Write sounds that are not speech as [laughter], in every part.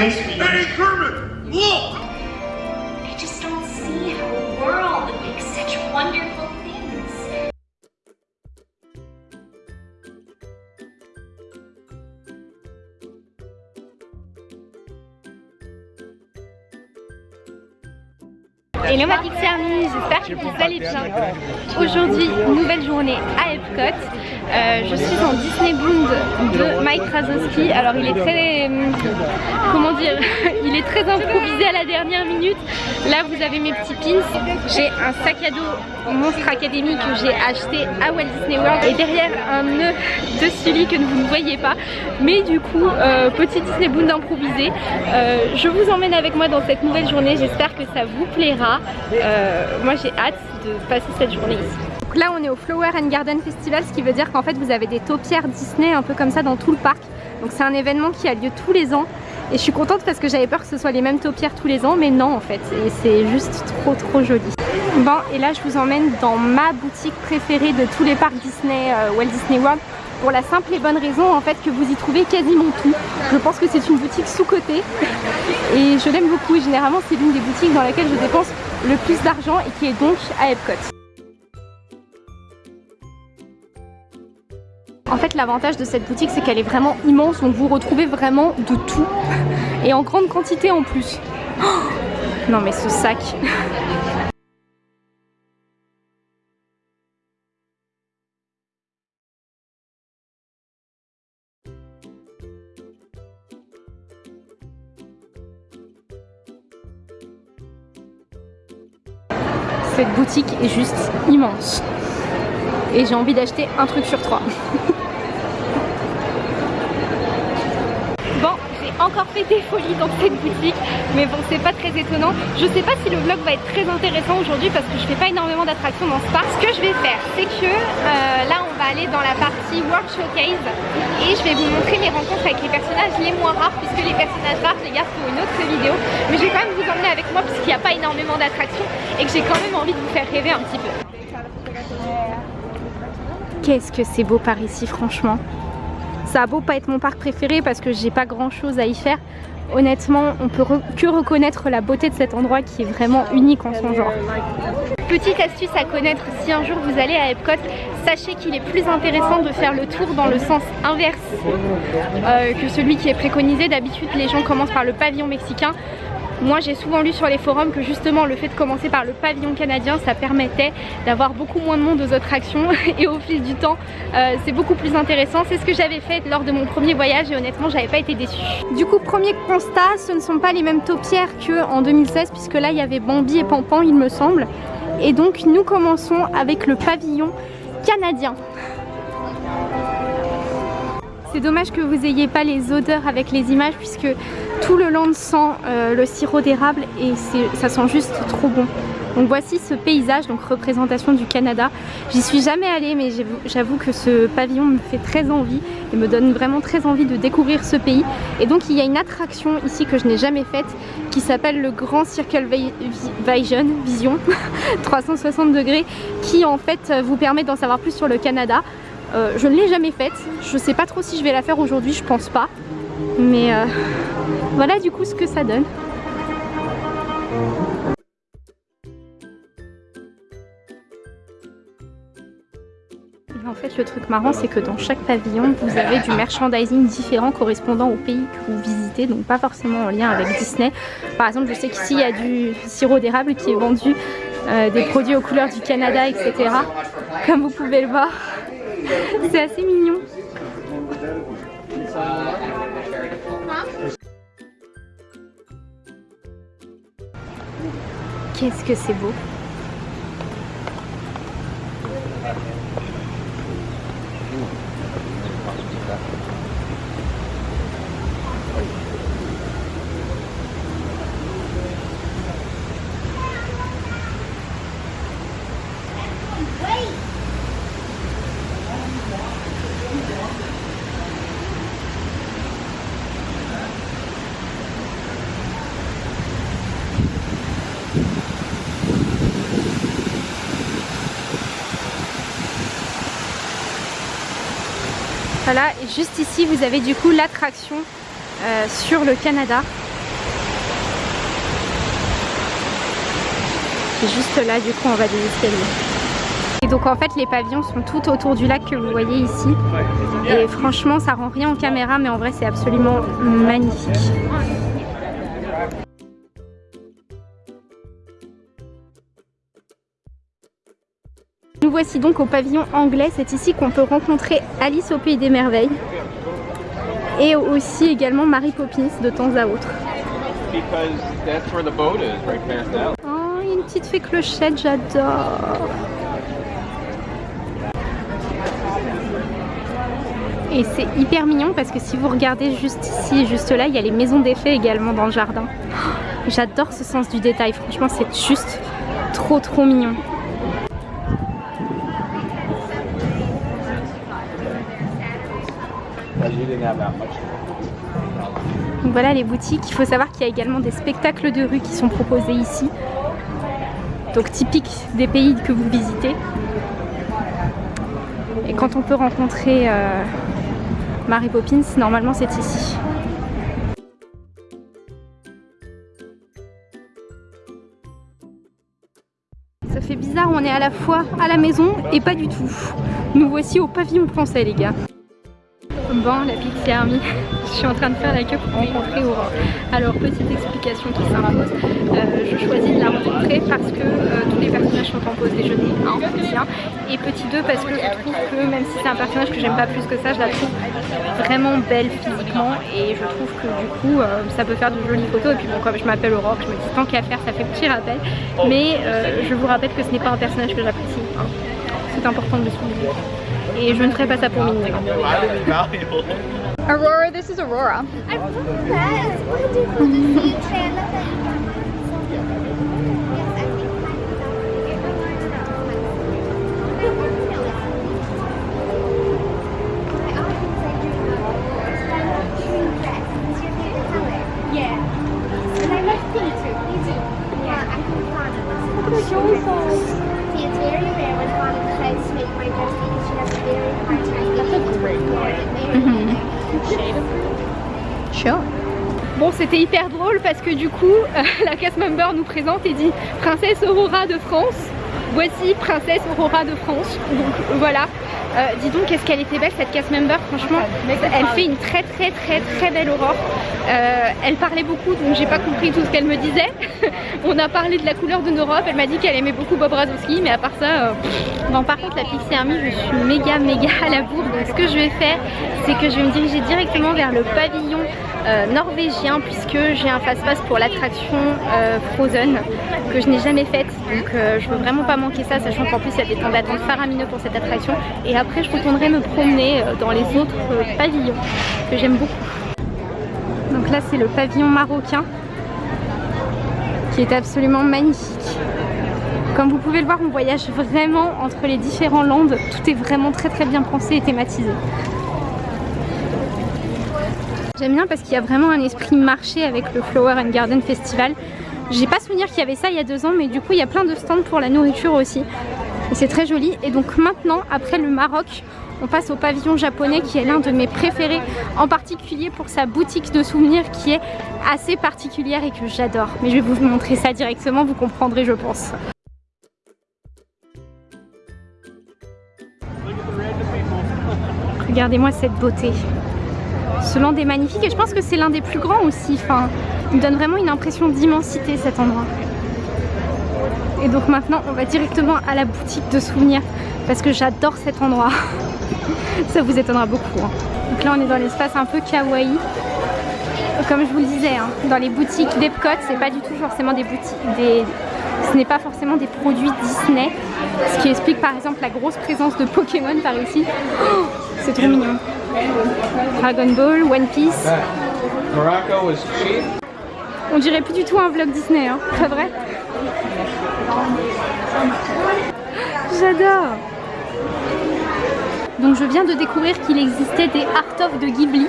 nice being. Hey, Kermit! Look! I just don't see how a world makes such wonderful things. Hello ma Pixie Army, j'espère que vous allez bien. Aujourd'hui, nouvelle journée à Epcot. Euh, je suis en Disney Bound de Mike Krasowski. Alors il est très... euh, comment dire [laughs] Il est très improvisé à la dernière minute. Là vous avez mes petits pins. J'ai un sac à dos Monstre Academy que j'ai acheté à Walt Disney World. Et derrière un nœud de Sully que vous ne voyez pas. Mais du coup, euh, petit Disney Bound improvisé. Je vous emmène avec moi dans cette nouvelle journée. J'espère que ça vous plaira. Moi j'ai hâte de passer cette journée ici. Donc là on est au Flower and Garden Festival, ce qui veut dire qu'en fait vous avez des taupières Disney un peu comme ça dans tout le parc. Donc c'est un événement qui a lieu tous les ans. Et je suis contente parce que j'avais peur que ce soit les mêmes taupières tous les ans, mais non en fait. Et c'est juste trop trop joli. Bon, et là je vous emmène dans ma boutique préférée de tous les parcs Disney, euh, Walt Disney World pour la simple et bonne raison en fait que vous y trouvez quasiment tout. Je pense que c'est une boutique sous-cotée et je l'aime beaucoup généralement c'est l'une des boutiques dans laquelle je dépense le plus d'argent et qui est donc à Epcot. En fait l'avantage de cette boutique c'est qu'elle est vraiment immense donc vous retrouvez vraiment de tout et en grande quantité en plus. Oh non mais ce sac Cette boutique est juste immense. Et j'ai envie d'acheter un truc sur trois. bon, j'ai encore fait des folies dans cette boutique. Mais bon, c'est pas très étonnant. Je sais pas si le vlog va être très intéressant aujourd'hui parce que je fais pas énormément d'attractions dans ce parc. Ce que je vais faire, c'est que euh, là, on va aller dans la partie World Showcase. Et je vais vous montrer mes rencontres avec les personnages les moins rares. Puisque les personnages rares, les garde pour une autre vidéo. Mais je vais quand même vous emmener avec moi puisqu'il n'y a pas énormément d'attractions. Et que j'ai quand même envie de vous faire rêver un petit peu. Qu'est-ce que c'est beau par ici franchement Ça a beau pas être mon parc préféré parce que j'ai pas grand chose à y faire Honnêtement on peut que reconnaître la beauté de cet endroit qui est vraiment unique en son genre. Petite astuce à connaître si un jour vous allez à Epcot Sachez qu'il est plus intéressant de faire le tour dans le sens inverse euh, que celui qui est préconisé. D'habitude les gens commencent par le pavillon mexicain moi j'ai souvent lu sur les forums que justement le fait de commencer par le pavillon canadien ça permettait d'avoir beaucoup moins de monde aux attractions [laughs] et au fil du temps euh, c'est beaucoup plus intéressant. C'est ce que j'avais fait lors de mon premier voyage et honnêtement j'avais pas été déçue. Du coup premier constat ce ne sont pas les mêmes taupières qu'en 2016 puisque là il y avait Bambi et Pampan il me semble. Et donc nous commençons avec le pavillon canadien. C'est dommage que vous ayez pas les odeurs avec les images puisque tout le land sent euh, le sirop d'érable et ça sent juste trop bon. Donc voici ce paysage, donc représentation du Canada. J'y suis jamais allée mais j'avoue que ce pavillon me fait très envie et me donne vraiment très envie de découvrir ce pays. Et donc il y a une attraction ici que je n'ai jamais faite qui s'appelle le Grand Circle Vision, Vision [laughs] 360 degrés qui en fait vous permet d'en savoir plus sur le Canada. Euh, je ne l'ai jamais faite, je sais pas trop si je vais la faire aujourd'hui, je pense pas. Mais euh, voilà du coup ce que ça donne. Et en fait le truc marrant c'est que dans chaque pavillon vous avez du merchandising différent correspondant au pays que vous visitez donc pas forcément en lien avec Disney. Par exemple je sais qu'ici il y a du sirop d'érable qui est vendu, euh, des produits aux couleurs du Canada etc. Comme vous pouvez le voir. C'est assez mignon. Qu'est-ce que c'est beau juste ici vous avez du coup l'attraction euh, sur le Canada. Juste là du coup on va des escaliers et donc en fait les pavillons sont tout autour du lac que vous voyez ici. Et franchement ça rend rien en caméra mais en vrai c'est absolument magnifique. Nous voici donc au pavillon anglais, c'est ici qu'on peut rencontrer Alice au Pays des Merveilles et aussi également Mary Poppins de temps à autre. Oh, une petite fée clochette, j'adore Et c'est hyper mignon parce que si vous regardez juste ici et juste là, il y a les maisons d'effets également dans le jardin. J'adore ce sens du détail, franchement c'est juste trop trop mignon. Voilà les boutiques, il faut savoir qu'il y a également des spectacles de rue qui sont proposés ici. Donc typiques des pays que vous visitez. Et quand on peut rencontrer euh, Mary Poppins, normalement c'est ici. Ça fait bizarre, on est à la fois à la maison et pas du tout. Nous voici au pavillon français les gars. Bon, la Pixie Army, [laughs] je suis en train de faire la queue pour rencontrer Aurore. Alors, petite explication qui s'impose, euh, je choisis de la rencontrer parce que euh, tous les personnages sont en pause déjeuner, un, petit 1, et petit 2 parce que je trouve que même si c'est un personnage que j'aime pas plus que ça, je la trouve vraiment belle physiquement et je trouve que du coup euh, ça peut faire de jolies photos et puis bon comme je m'appelle Aurore, je me dis tant qu'à faire ça fait petit rappel, mais je vous rappelle que ce n'est pas un personnage que j'apprécie, hein. c'est important de le souligner. Et je ne ferai pas ça pour Minnie. Aurora, this is Aurora. Bon c'était hyper drôle parce que du coup [laughs] la cast member nous présente et dit Princesse Aurora de France. Voici Princesse Aurora de France. Donc voilà euh, dis donc qu'est-ce qu'elle était belle cette cast member franchement? Elle fait une très très très très belle aurore. Euh, elle parlait beaucoup donc j'ai pas compris tout ce qu'elle me disait. [laughs] On a parlé de la couleur de Europe elle m'a dit qu'elle aimait beaucoup Bob Razowski mais à part ça euh... bon par contre la Pixie Army je suis méga méga à la bourre. Donc ce que je vais faire c'est que je vais me diriger directement vers le pavillon euh, norvégien puisque j'ai un fast-pass pour l'attraction Frozen que je n'ai jamais faite. Donc euh, je veux vraiment pas manquer ça sachant qu'en plus il y a des temps d'attente faramineux pour cette attraction. Et après je retournerai me promener dans les autres pavillons que j'aime beaucoup. Donc là c'est le pavillon marocain qui est absolument magnifique. Comme vous pouvez le voir on voyage vraiment entre les différents landes. Tout est vraiment très très bien pensé et thématisé. J'aime bien parce qu'il y a vraiment un esprit marché avec le Flower and Garden Festival. J'ai pas souvenir qu'il y avait ça il y a deux ans mais du coup il y a plein de stands pour la nourriture aussi. C'est très joli et donc maintenant après le Maroc on passe au pavillon japonais qui est l'un de mes préférés en particulier pour sa boutique de souvenirs qui est assez particulière et que j'adore. Mais je vais vous montrer ça directement, vous comprendrez je pense. Regardez-moi cette beauté. Ce land est magnifique et je pense que c'est l'un des plus grands aussi. Enfin, il me donne vraiment une impression d'immensité cet endroit. Et donc maintenant, on va directement à la boutique de souvenirs parce que j'adore cet endroit. [laughs] Ça vous étonnera beaucoup. Hein. Donc là, on est dans l'espace un peu kawaii. Comme je vous le disais, hein, dans les boutiques d'Epcot, c'est pas du tout forcément des boutiques, ce n'est pas forcément des produits Disney. Ce qui explique par exemple la grosse présence de Pokémon par ici. Oh, c'est trop mignon. Dragon Ball, One Piece. On dirait plus du tout un vlog Disney, hein, pas vrai J'adore Donc je viens de découvrir qu'il existait des Art of de Ghibli.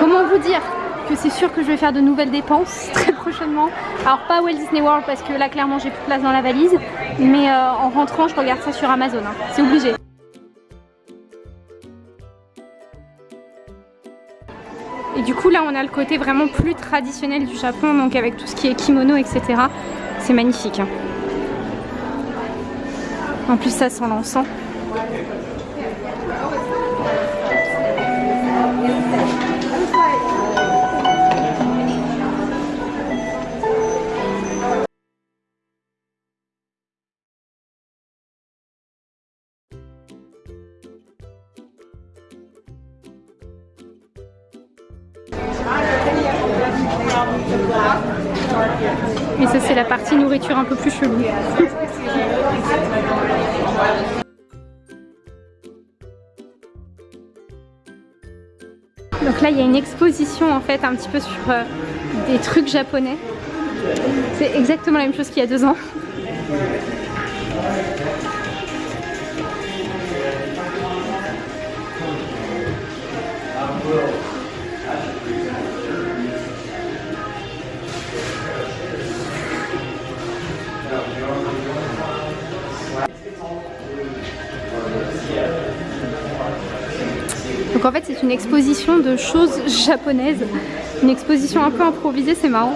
Comment vous dire que c'est sûr que je vais faire de nouvelles dépenses [laughs] très prochainement. Alors pas Walt Disney World parce que là clairement j'ai plus de place dans la valise. Mais euh, en rentrant je regarde ça sur Amazon, hein. c'est obligé. On a le côté vraiment plus traditionnel du Japon, donc avec tout ce qui est kimono, etc. C'est magnifique. hein. En plus ça sent l'encens. Un peu plus chelou. Donc là il y a une exposition en fait un petit peu sur euh, des trucs japonais. C'est exactement la même chose qu'il y a deux ans. Une exposition de choses japonaises. Une exposition un peu improvisée, c'est marrant.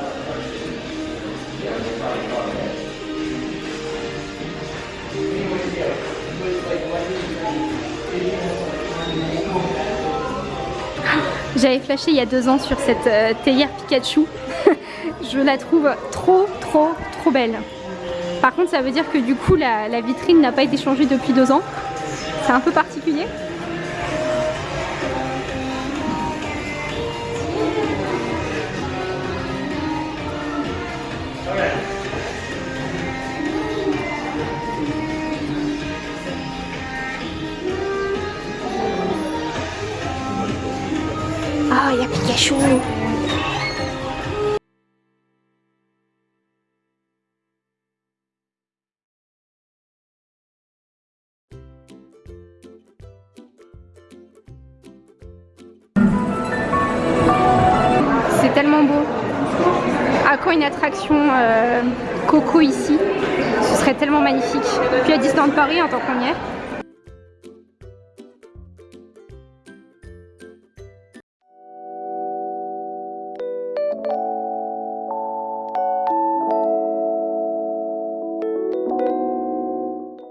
J'avais flashé il y a deux ans sur cette euh, théière Pikachu. [laughs] Je la trouve trop trop trop belle. Par contre ça veut dire que du coup la vitrine n'a pas été changée depuis deux ans. C'est un peu particulier. Ah, C'est tellement beau. À quand une attraction euh, Coco ici Ce serait tellement magnifique. Puis à Disneyland Paris en tant qu'on y est.